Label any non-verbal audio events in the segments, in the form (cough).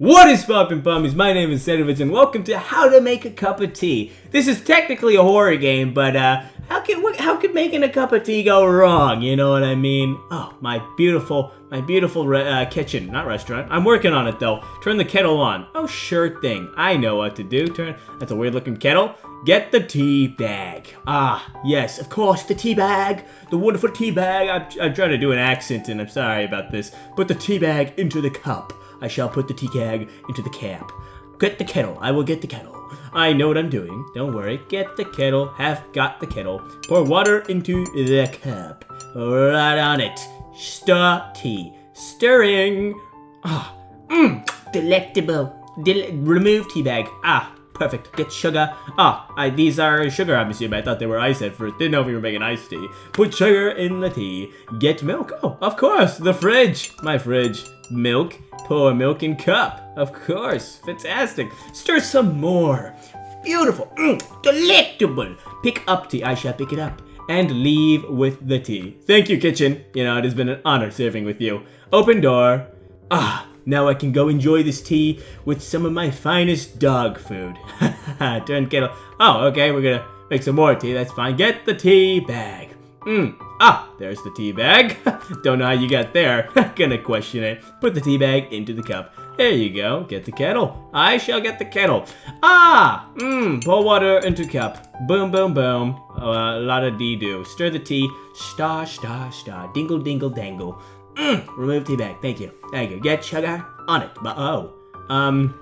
What is poppin' pummies? My name is Sedovich and welcome to How to Make a Cup of Tea. This is technically a horror game, but uh, how could how could making a cup of tea go wrong? You know what I mean? Oh, my beautiful, my beautiful uh, kitchen, not restaurant. I'm working on it though. Turn the kettle on. Oh, sure thing. I know what to do. Turn. That's a weird looking kettle. Get the tea bag. Ah, yes, of course, the tea bag. The wonderful tea bag. I'm, I'm trying to do an accent and I'm sorry about this. Put the tea bag into the cup. I shall put the tea bag into the cap. Get the kettle. I will get the kettle. I know what I'm doing. Don't worry. Get the kettle. Have got the kettle. Pour water into the cup. Right on it. Stir tea. Stirring. Ah. Mmm. Delectable. Del remove tea bag. Ah. Perfect. Get sugar. Ah, I, these are sugar, I'm assuming. I thought they were ice at first. Didn't know if you were making iced tea. Put sugar in the tea. Get milk. Oh, of course. The fridge. My fridge. Milk. Pour milk in cup. Of course. Fantastic. Stir some more. Beautiful. Mm, delectable. Pick up tea. I shall pick it up. And leave with the tea. Thank you, kitchen. You know, it has been an honor serving with you. Open door. Ah, now I can go enjoy this tea with some of my finest dog food. (laughs) Turn kettle. Oh, okay, we're gonna make some more tea. That's fine. Get the tea bag. Mmm. Ah, there's the tea bag. (laughs) Don't know how you got there. (laughs) Gonna question it. Put the tea bag into the cup. There you go. Get the kettle. I shall get the kettle. Ah! Mmm. Pour water into cup. Boom, boom, boom. Uh, a lot of dee-doo. Stir the tea. Star, star, star. Dingle, dingle, dangle. Mmm. Remove tea bag. Thank you. Thank you. Get sugar on it. But oh. Um.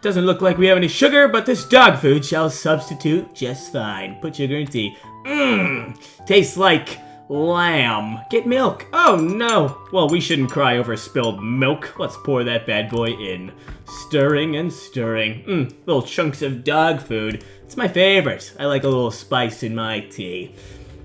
Doesn't look like we have any sugar, but this dog food shall substitute just fine. Put sugar in tea. Mmm. Tastes like lamb. Get milk. Oh no. Well, we shouldn't cry over spilled milk. Let's pour that bad boy in. Stirring and stirring. Mmm, little chunks of dog food. It's my favorite. I like a little spice in my tea.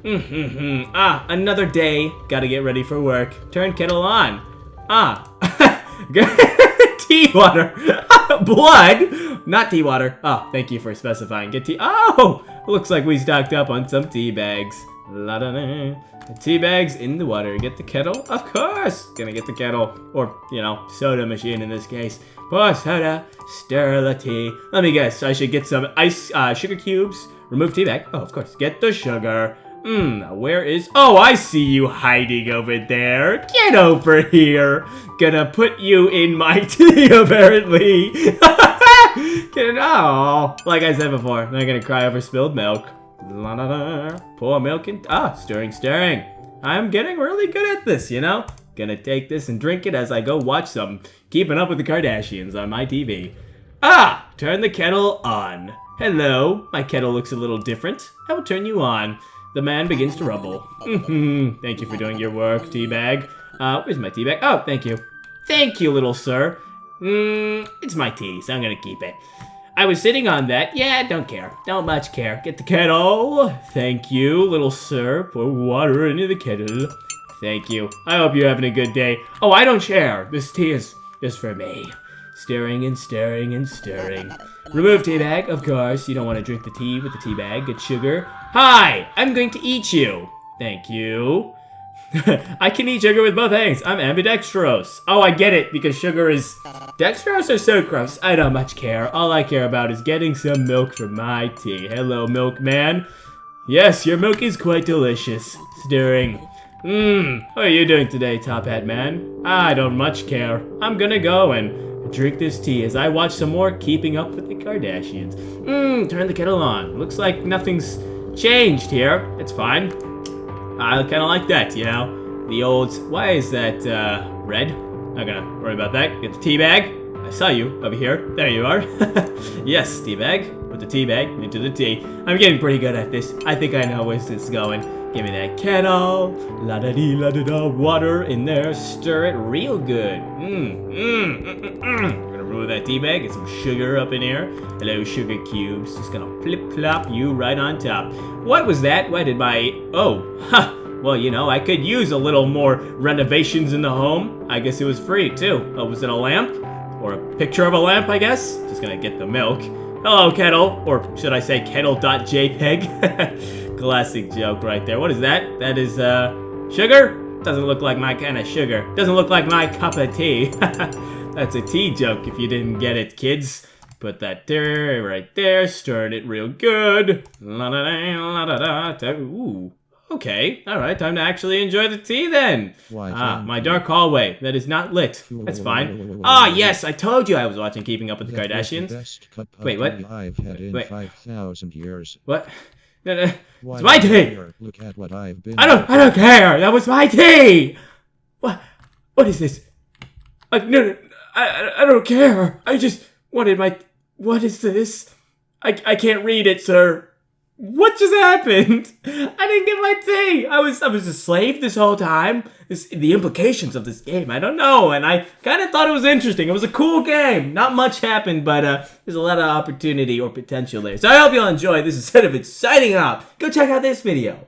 Mm-hmm. Ah, another day. Gotta get ready for work. Turn kettle on. Ah. (laughs) (laughs) tea water. (laughs) Blood. Not tea water. Oh, thank you for specifying. Get tea. Oh, looks like we stocked up on some tea bags. La da da. Tea bags in the water. Get the kettle? Of course! Gonna get the kettle. Or, you know, soda machine in this case. Pour soda, stir the tea. Let me guess, I should get some ice, uh, sugar cubes. Remove tea bag. Oh, of course. Get the sugar. Hmm, where is... Oh, I see you hiding over there. Get over here. Gonna put you in my (laughs) tea, apparently. (laughs) Get Oh, like I said before, I'm not gonna cry over spilled milk. La da da. Pour milk in. Ah, stirring, stirring. I'm getting really good at this, you know? Gonna take this and drink it as I go watch some Keeping Up with the Kardashians on my TV. Ah! Turn the kettle on. Hello. My kettle looks a little different. I will turn you on. The man begins to rumble. thank you for doing your work, teabag. Uh, where's my teabag? Oh, thank you. Thank you, little sir. Mmm, it's my tea, so I'm gonna keep it. I was sitting on that. Yeah, don't care. Don't much care. Get the kettle. Thank you, little sir. Pour water into the kettle. Thank you. I hope you're having a good day. Oh, I don't share. This tea is just for me. Stirring and stirring and stirring. Remove tea bag, of course. You don't want to drink the tea with the tea bag. Get sugar. Hi, I'm going to eat you. Thank you. (laughs) I can eat sugar with both hands. I'm ambidextrose. Oh, I get it, because sugar is... Dextrose or sucrose? I don't much care. All I care about is getting some milk for my tea. Hello, milkman. Yes, your milk is quite delicious. Stirring. Mmm, how are you doing today, Top Hat Man? I don't much care. I'm gonna go and drink this tea as I watch some more Keeping Up with the Kardashians. Mmm, turn the kettle on. Looks like nothing's changed here. It's fine. I kind of like that, you know? The old, why is that uh, red? Not gonna worry about that. Get the tea bag. I saw you over here. There you are. (laughs) yes, tea bag. Put the tea bag into the tea. I'm getting pretty good at this. I think I know where this is going. Give me that kettle. La da dee la da da. Water in there. Stir it real good. Mmm, mmm, mmm, mmm. Gonna remove that tea bag. Get some sugar up in here. Hello, sugar cubes. Just gonna flip flop you right on top. What was that? Why did my... Oh, (laughs) ha! Well, you know, I could use a little more renovations in the home. I guess it was free, too. Oh, was it a lamp? Or a picture of a lamp, I guess? Just gonna get the milk. Hello, kettle. Or should I say kettle.jpg? (laughs) Classic joke right there. What is that? That is, uh, sugar? Doesn't look like my kind of sugar. Doesn't look like my cup of tea. (laughs) That's a tea joke if you didn't get it, kids. Put that there, right there, stirred it real good. La da da la da da. Ooh. Okay, alright, time to actually enjoy the tea then. Why Ah, my dark hallway that is not lit. That's fine. Ah, yes, I told you I was watching Keeping Up with the That was the Kardashians. best cup of Wait, what? tea I've had in Wait. 5,000 years. What? No, no, Why it's my tea! Look at what I've been I don't, I don't care! That was my tea! What? What is this? I, no, no, I- I don't care! I just wanted my... What is this? I, I can't read it, sir. What just happened? I didn't get my tea. I was I was a slave this whole time. This, the implications of this game, I don't know. And I kind of thought it was interesting. It was a cool game. Not much happened, but uh, there's a lot of opportunity or potential there. So I hope you'll enjoy. This is Sedovich signing off. Go check out this video.